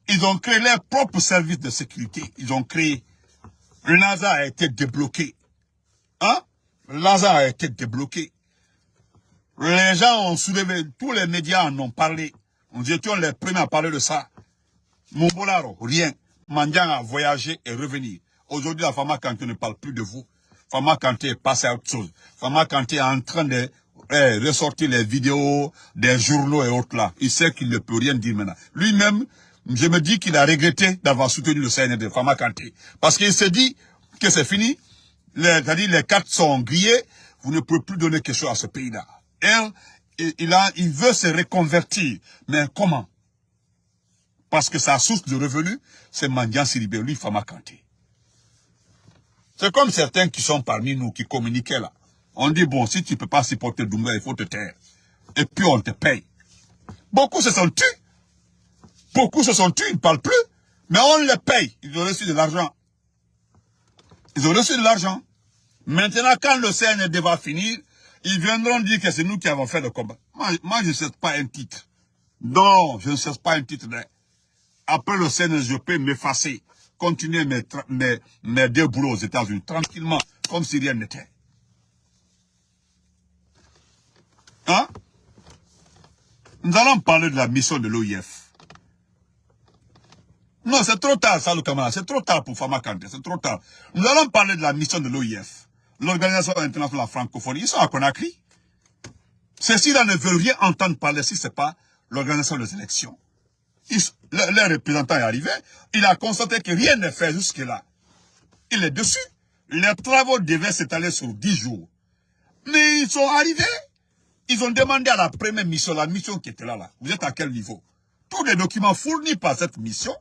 Ils ont créé leur propre service de sécurité. Ils ont créé... Le NASA a été débloqué. Hein? Le NASA a été débloqué. Les gens ont soulevé, tous les médias en ont parlé. Nous étions les premiers à parler de ça. Mombolaro, rien. Mandian a voyagé et revenu. Aujourd'hui, la Fama Kanté ne parle plus de vous. Fama Kanté est passé à autre chose. Fama Kanté est en train de eh, ressortir les vidéos des journaux et autres là. Il sait qu'il ne peut rien dire maintenant. Lui-même, je me dis qu'il a regretté d'avoir soutenu le CND, Fama Kanté. Parce qu'il s'est dit que c'est fini. C'est-à-dire les cartes sont grillées. Vous ne pouvez plus donner quelque chose à ce pays-là. Il, il veut se reconvertir. Mais comment? Parce que sa source de revenus, c'est Mandian Siribé, lui, Fama Kanté. C'est comme certains qui sont parmi nous, qui communiquaient là. On dit, bon, si tu ne peux pas supporter Doumbouya, il faut te taire. Et puis on te paye. Beaucoup se sont tués. Beaucoup se sont tués, ils ne parlent plus. Mais on les paye. Ils ont reçu de l'argent. Ils ont reçu de l'argent. Maintenant, quand le CND va finir, ils viendront dire que c'est nous qui avons fait le combat. Moi, je ne sais pas un titre. Non, je ne cherche pas un titre. Après le Sénat, je peux m'effacer, continuer mes, deux boulots aux États-Unis, tranquillement, comme si rien n'était. Hein? Nous allons parler de la mission de l'OIF. Non, c'est trop tard, ça, le camarade. C'est trop tard pour Fama Kante. C'est trop tard. Nous allons parler de la mission de l'OIF. L'Organisation internationale de la francophonie. Ils sont à Conakry. Ceux-ci-là ne veulent rien entendre parler si ce n'est pas l'organisation des élections. Le, représentant est arrivé. Il a constaté que rien n'est fait jusque-là. Il est dessus. Les travaux devaient s'étaler sur 10 jours. Mais ils sont arrivés. Ils ont demandé à la première mission, la mission qui était là, là. Vous êtes à quel niveau? Tous les documents fournis par cette mission,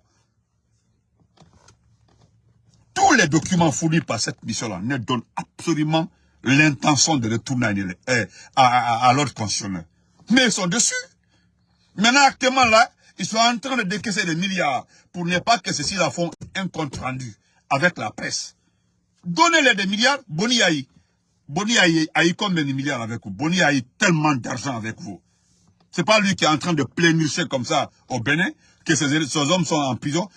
tous les documents fournis par cette mission-là ne donnent absolument l'intention de retourner à, à, l'ordre constitutionnel. Mais ils sont dessus. Maintenant, actuellement, là, ils sont en train de décaisser des milliards pour ne pas que ceux-ci font un compte rendu avec la presse. Donnez-les des milliards, Boni Aïe. Boni a eu combien de milliards avec vous? Boni a eu tellement d'argent avec vous. C'est pas lui qui est en train de plénicher comme ça au Bénin, que ces, hommes sont en prison.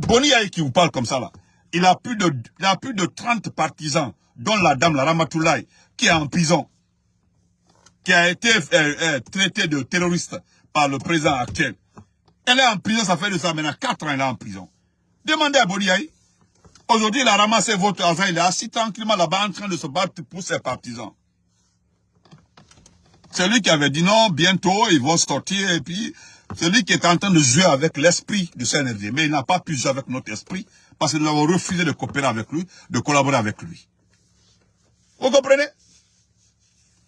Boni Aïe qui vous parle comme ça là. Il a plus de, il a plus de 30 partisans, dont la dame, la Ramatoulaye, qui est en prison. Qui a été euh, euh, traitée de terroriste par le président actuel. Elle est en prison, ça fait de ça maintenant 4 ans, elle est en prison. Demandez à Boni Aïe. Aujourd'hui, il a ramassé votre argent, il est assis tranquillement là-bas en train de se battre pour ses partisans. C'est lui qui avait dit non, bientôt ils vont sortir et puis c'est lui qui est en train de jouer avec l'esprit du CNRD. Mais il n'a pas pu jouer avec notre esprit parce que nous avons refusé de coopérer avec lui, de collaborer avec lui. Vous comprenez?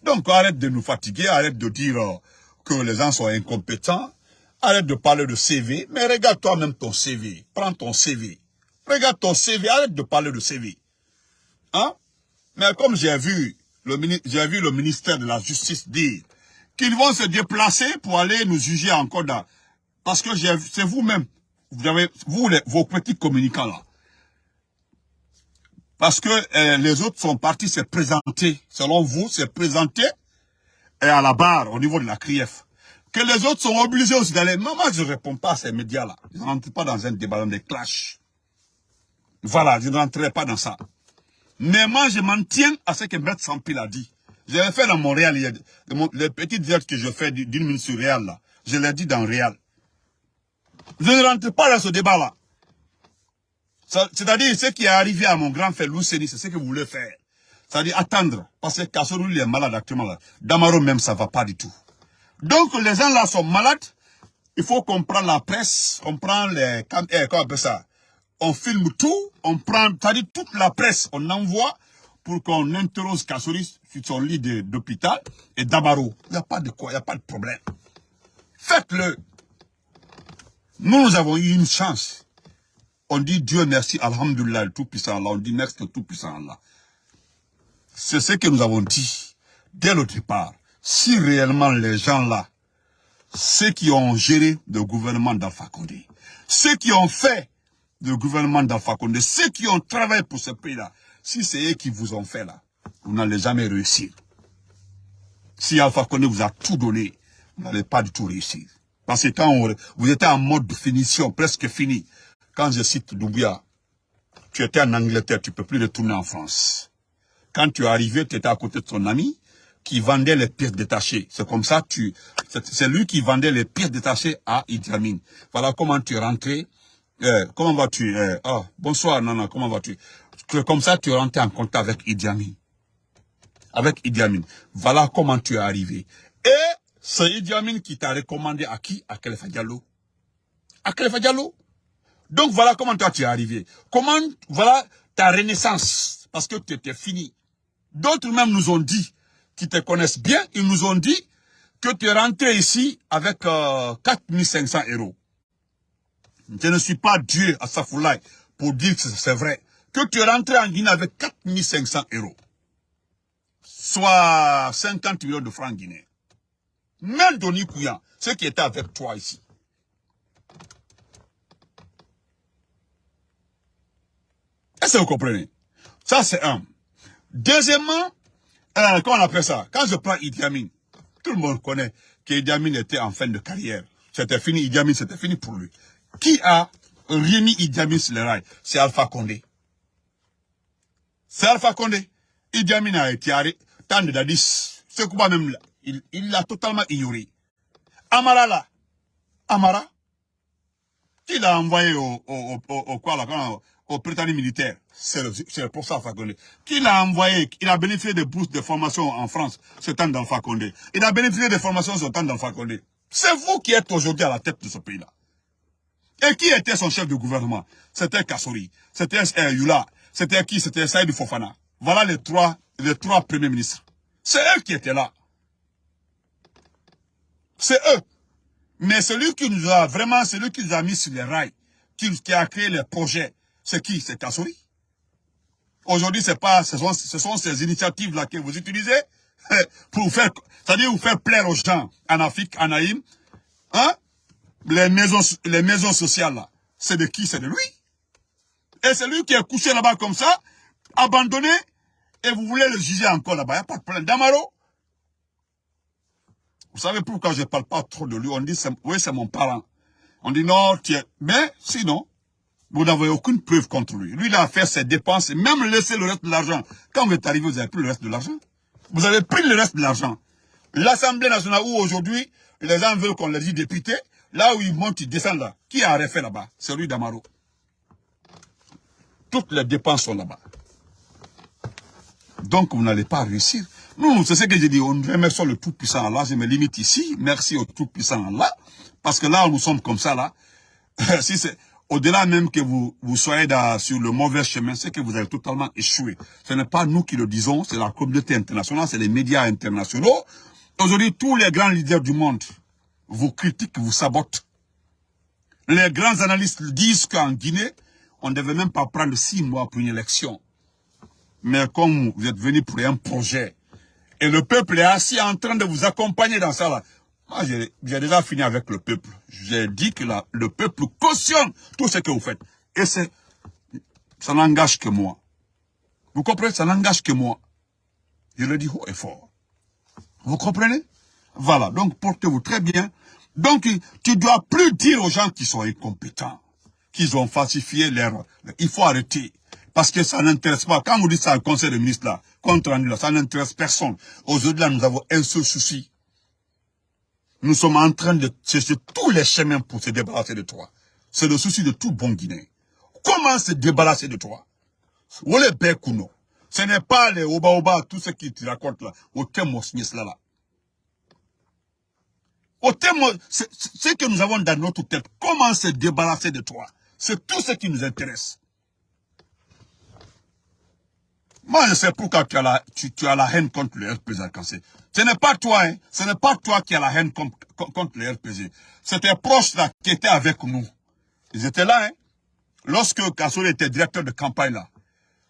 Donc arrête de nous fatiguer, arrête de dire que les gens sont incompétents, arrête de parler de CV, mais regarde toi-même ton CV, prends ton CV. Regarde ton CV, arrête de parler de CV. Hein? Mais comme j'ai vu, j'ai vu le ministère de la Justice dire qu'ils vont se déplacer pour aller nous juger encore dans... Parce que c'est vous-même, vous avez, vous, vos petits communicants là. Parce que euh, les autres sont partis se présenter, selon vous, se présenter et à la barre, au niveau de la CRIEF. Que les autres sont obligés aussi d'aller. Moi, je ne réponds pas à ces médias-là. Ils rentrent pas dans un débat, dans des clashs. Voilà, je ne rentrerai pas dans ça. Mais moi, je m'en tiens à ce que Maître Sampil a dit. J'avais fait dans Montréal, les petites vertes que je fais d'une minute sur Réal, là, je l'ai dit dans Réal. Je ne rentre pas dans ce débat-là. C'est-à-dire, ce qui est arrivé à mon grand frère Lousseni, c'est ce que vous voulez faire. C'est-à-dire attendre. Parce que Kassorou, il est malade actuellement. Là. Damaro même, ça va pas du tout. Donc, les gens là sont malades. Il faut qu'on prenne la presse, on prend les... Eh, comment on ça? On filme tout, on prend, c'est-à-dire toute la presse, on envoie pour qu'on interroge Kassouri sur son lit d'hôpital et Damaro. Il n'y a pas de quoi, il n'y a pas de problème. Faites-le. Nous, nous avons eu une chance. On dit Dieu merci, Alhamdulillah, le Tout-Puissant. On dit merci, le Tout-Puissant. C'est ce que nous avons dit dès le départ. Si réellement les gens là, ceux qui ont géré le gouvernement d'Alpha Condé, ceux qui ont fait le gouvernement d'Alpha Condé, ceux qui ont travaillé pour ce pays-là, si c'est eux qui vous ont fait là, vous n'allez jamais réussir. Si Alpha Condé vous a tout donné, vous n'allez pas du tout réussir. Parce que quand vous étiez en mode de finition, presque fini, quand je cite Doumbia, tu étais en Angleterre, tu ne peux plus retourner en France. Quand tu es arrivé, tu étais à côté de ton ami qui vendait les pièces détachées. C'est comme ça, tu, c'est lui qui vendait les pièces détachées à Idi Amin. Voilà comment tu es rentré eh, comment vas-tu eh, oh, Bonsoir, Nana, comment vas-tu? Comme ça, tu es rentré en contact avec Idi Amin. Avec Idi Amin. Voilà comment tu es arrivé. Et c'est Idi Amin qui t'a recommandé à qui? À Khalifa Diallo. À Khalifa Diallo. Donc voilà comment toi tu es arrivé. Comment, voilà ta renaissance. Parce que tu étais fini. D'autres même nous ont dit, qui te connaissent bien, ils nous ont dit que tu es rentré ici avec euh, 4500 euros. Je ne suis pas Dieu à Safoulaï pour dire que c'est vrai. Que tu es rentré en Guinée avec 4500 euros. Soit 50 millions de francs guinéens. Même Doni Kouyan, ce qui était avec toi ici. Est-ce que vous comprenez? Ça, c'est un. Deuxièmement, euh, comment on appelle ça Quand je prends Idi Amin, tout le monde connaît qu'Idi Amin était en fin de carrière. C'était fini, Idi Amin, c'était fini pour lui. Qui a remis Idi Amin sur les rails C'est Alpha Condé. C'est Alpha Condé. Idi Amin a été arrêté. Tant de Dadis, ce combat même là, il l'a totalement ignoré. Amara là, Amara, qui l'a envoyé au, au, quoi là, au Britannique militaire. C'est pour ça Condé. Qui l'a envoyé, il a bénéficié de bourses de formation en France, ce temps d'Alpha Condé. Il a bénéficié de formation ce temps d'Alpha Condé. C'est vous qui êtes aujourd'hui à la tête de ce pays-là. Et qui était son chef de gouvernement? C'était Kassori, c'était Yula, c'était qui? C'était Saïd Fofana. Voilà les trois, les trois premiers ministres. C'est eux qui étaient là. C'est eux. Mais celui qui nous a vraiment, celui qui nous a mis sur les rails, qui, qui a créé les projets, c'est qui? C'est Kassori. Aujourd'hui, pas, ce sont, ce sont ces initiatives-là que vous utilisez pour faire, c'est-à-dire vous faire plaire aux gens en Afrique, en Haïm. Hein? Les maisons, les maisons sociales là, c'est de qui? C'est de lui. Et c'est lui qui est couché là-bas comme ça, abandonné, et vous voulez le juger encore là-bas. Il n'y a pas de problème. Damaro, vous savez pourquoi je ne parle pas trop de lui? On dit, oui, c'est mon parent. On dit non, tu es... Mais sinon, vous n'avez aucune preuve contre lui. Lui, il a fait ses dépenses et même laissé le reste de l'argent. Quand vous êtes arrivé, vous avez pris le reste de l'argent. Vous avez pris le reste de l'argent. L'Assemblée nationale où aujourd'hui, les gens veulent qu'on les dise députés, là où ils montent, ils descendent là. Qui a refait là-bas? C'est lui d'Amaro. Toutes les dépenses sont là-bas. Donc, vous n'allez pas réussir. Nous, c'est ce que j'ai dit, on remercie le Tout-Puissant Allah. Je me limite ici. Merci au Tout-Puissant Allah. Parce que là, nous sommes comme ça, là. si c'est au-delà même que vous, vous soyez sur le mauvais chemin, c'est que vous avez totalement échoué. Ce n'est pas nous qui le disons, c'est la communauté internationale, c'est les médias internationaux. Aujourd'hui, tous les grands leaders du monde vous critiquent, vous sabotent. Les grands analystes disent qu'en Guinée, on ne devait même pas prendre six mois pour une élection. Mais comme vous êtes venu pour un projet, et le peuple est assis en train de vous accompagner dans ça, là, j'ai déjà fini avec le peuple. J'ai dit que le peuple cautionne tout ce que vous faites. Et c'est, ça n'engage que moi. Vous comprenez? Ça n'engage que moi. Je le dis haut et fort. Vous comprenez? Voilà, donc portez-vous très bien. Donc, tu dois plus dire aux gens qui sont incompétents, qu'ils ont falsifié leur... Il faut arrêter. Parce que ça n'intéresse pas. Quand vous dites ça au conseil de ministres, là, contre là, ça n'intéresse personne. Aujourd'hui, là, nous avons un seul souci. Nous sommes en train de chercher tous les chemins pour se débarrasser de toi. C'est le souci de tout bon Guinéen. Comment se débarrasser de toi? Ce n'est pas les oba oba, tout ce qui te racontent là. Là. Ce que nous avons dans notre tête, comment se débarrasser de toi? C'est tout ce qui nous intéresse. Moi, je sais pourquoi tu as la, tu, haine contre le RPG Ce n'est pas toi, hein. Ce n'est pas toi qui as la haine contre, le RPG. C'est tes proches là qui étaient avec nous. Ils étaient là, hein. Lorsque Kassori était directeur de campagne là,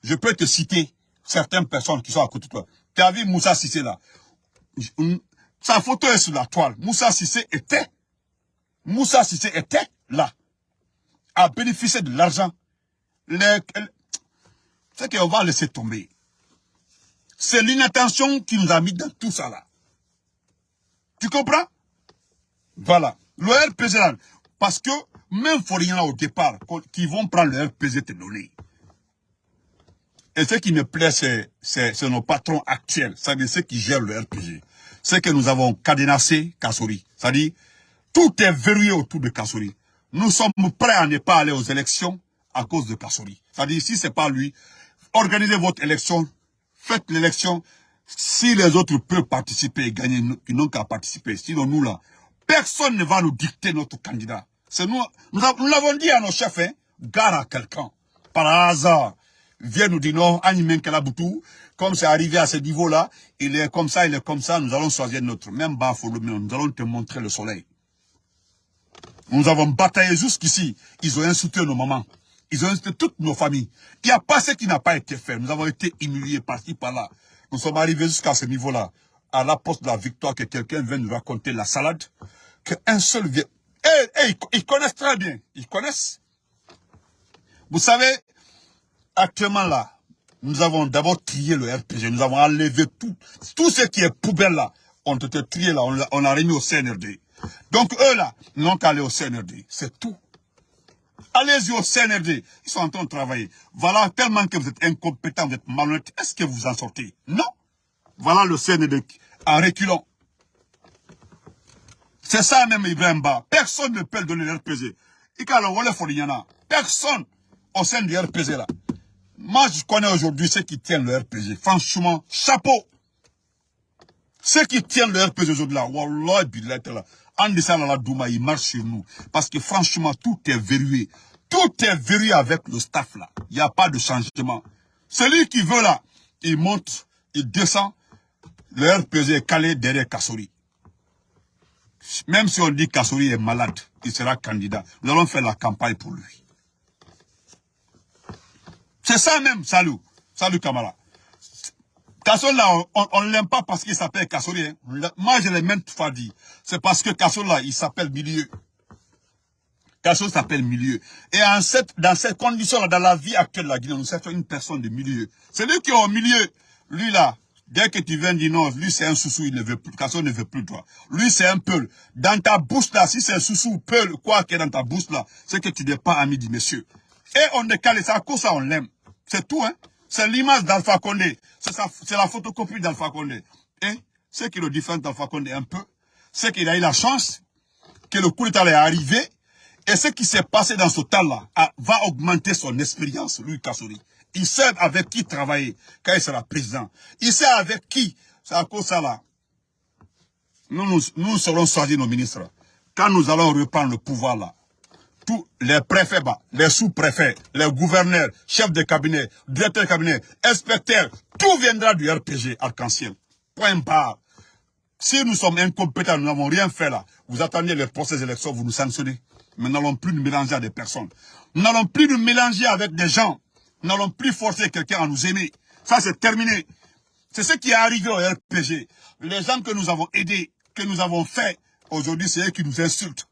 je peux te citer certaines personnes qui sont à côté de toi. Tu as vu Moussa Sissé là. Sa photo est sur la toile. Moussa Sissé était, Moussa Sissé était là. À bénéficier de l'argent. Les, c'est qu'on va laisser tomber. C'est l'inattention qui nous a mis dans tout ça là. Tu comprends? Voilà. Le RPG là, parce que même rien au départ, qui vont prendre le RPG te donner. Et ce qui me plaît, c'est nos patrons actuels, c'est-à-dire ceux qui gèrent le RPG. C'est que nous avons cadenassé Kassori. C'est-à-dire, tout est verrouillé autour de Kassori. Nous sommes prêts à ne pas aller aux élections à cause de Kassori. C'est-à-dire, si c'est pas lui, organisez votre élection, faites l'élection. Si les autres peuvent participer et gagner, ils n'ont qu'à participer. Sinon, nous là, personne ne va nous dicter notre candidat. C'est nous, nous l'avons dit à nos chefs, hein, gare à quelqu'un, par hasard, vient nous dire non, Animen Kalaboutou, comme c'est arrivé à ce niveau-là, il est comme ça, il est comme ça, nous allons choisir notre, même bas, nous allons te montrer le soleil. Nous avons bataillé jusqu'ici, ils ont insulté nos mamans. Ils ont insulté toutes nos familles. Il n'y a pas ce qui n'a pas été fait. Nous avons été humiliés par-ci, par-là. Nous sommes arrivés jusqu'à ce niveau-là. À la poste de la victoire, que quelqu'un vienne nous raconter la salade. Qu'un seul vient. Eh, eh, ils connaissent très bien. Ils connaissent. Vous savez, actuellement là, nous avons d'abord trié le RPG. Nous avons enlevé tout, tout ce qui est poubelle là. ont été triés là, on, on a remis au CNRD. Donc eux là, n'ont qu'à aller au CNRD. C'est tout. Allez-y au CNRD. Ils sont en train de travailler. Voilà, tellement que vous êtes incompétent, vous êtes malhonnête, est-ce que vous en sortez? Non. Voilà le CNRD en reculant. C'est ça même Ibrahim Ba. Personne ne peut donner l'RPG. Personne au sein du RPG là. Moi, je connais aujourd'hui ceux qui tiennent le RPG. Franchement, chapeau. Ceux qui tiennent le RPG aujourd'hui là, Wallah, là. En la Douma, il marche sur nous. Parce que franchement, tout est verrouillé. Tout est verrouillé avec le staff là. Il n'y a pas de changement. Celui qui veut là, il monte, il descend. Le RPG est calé derrière Kassori. Même si on dit Kassori est malade, il sera candidat. Nous allons faire la campagne pour lui. C'est ça même, salut. Salut Kamala. Kassori là, on ne l'aime pas parce qu'il s'appelle Kassori. Hein. Moi, je l'ai même fois dit. C'est parce que Kassori là, il s'appelle Milieu. Kassori s'appelle Milieu. Et dans cette condition-là, dans la vie actuelle de la Guinée, nous sommes une personne de milieu. C'est lui qui est au milieu. Lui là, Dès que tu viens dire non, lui c'est un sous il ne veut plus, Kasso ne veut plus toi. Lui c'est un peul. Dans ta bouche là, si c'est un sous ou peul, quoi qu'il y dans ta bouche là, c'est que tu n'es pas ami du monsieur. Et on calé, c'est à ça on l'aime. C'est tout, hein. C'est l'image d'Alpha Condé. C'est la photocopie d'Alpha Condé. Et ce qui le différent d'Alpha Condé un peu, c'est qu'il a eu la chance que le coup d'état est arrivé et ce qui s'est passé dans ce temps-là va augmenter son expérience, lui, Kassori. Il sait avec qui travailler quand il sera président. Il sait avec qui. C'est à cause ça là. Nous, nous, nous serons choisis nos ministres. Quand nous allons reprendre le pouvoir là, tous les préfets, les sous-préfets, les gouverneurs, chefs de cabinet, directeurs de cabinet, inspecteurs, tout viendra du RPG arc-en-ciel. Point barre. Si nous sommes incompétents, nous n'avons rien fait là, vous attendez les procès d'élection, vous nous sanctionnez. Mais nous n'allons plus nous mélanger à des personnes. Nous n'allons plus nous mélanger avec des gens nous n'allons plus forcer quelqu'un à nous aimer. Ça, c'est terminé. C'est ce qui est arrivé au RPG. Les gens que nous avons aidés, que nous avons fait, aujourd'hui, c'est eux qui nous insultent.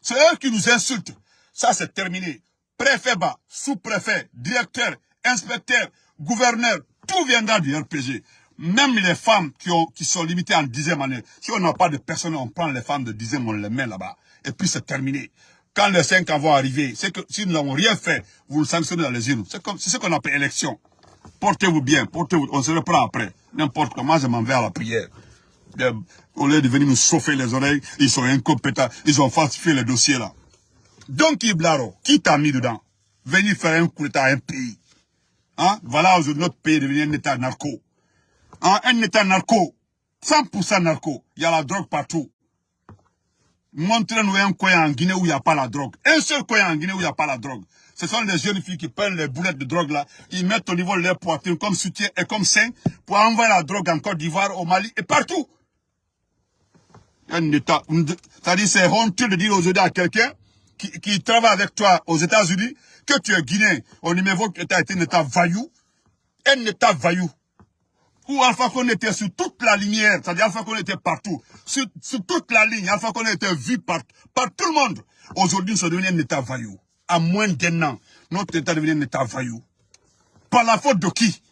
C'est eux qui nous insultent. Ça, c'est terminé. Préfet bas, sous-préfet, directeur, inspecteur, gouverneur, tout viendra du RPG. Même les femmes qui, ont, qui sont limitées en dixième année. Si on n'a pas de personne, on prend les femmes de dixième, on les met là-bas. Et puis c'est terminé. Quand les cinq ans vont c'est que si nous n'avons rien fait, vous le sanctionnez dans les urnes. C'est ce qu'on appelle élection. Portez-vous bien, portez-vous, on se reprend après. N'importe comment, je m'en vais à la prière. Au lieu de venir nous chauffer les oreilles, ils sont incompétents, ils ont falsifié les dossiers là. Donc, Iblaro, qui t'a mis dedans? Venir faire un coup d'état à un pays. Hein? Voilà aujourd'hui notre pays est devenu un état narco. Hein? Un état narco. 100% narco. Il y a la drogue partout. Montrez-nous un coin en Guinée où il n'y a pas la drogue. Un seul coin en Guinée où il n'y a pas la drogue. Ce sont les jeunes filles qui prennent les boulettes de drogue là, ils mettent au niveau de leur poitrine comme soutien et comme sein pour envoyer la drogue en Côte d'Ivoire, au Mali et partout. Un état, c'est-à-dire c'est honteux de dire aujourd'hui à quelqu'un qui, travaille avec toi aux États-Unis que tu es guinéen au numéro que tu as été un état vaillou, un état vaillou où Alpha Condé était sur toute la lumière, c'est-à-dire Alpha Condé était partout, sur, toute la ligne, Alpha Condé était vu par, par tout le monde. Aujourd'hui, nous sommes devenus un État vaillou. À moins d'un an, notre État est devenu un État vaillou. Par la faute de qui?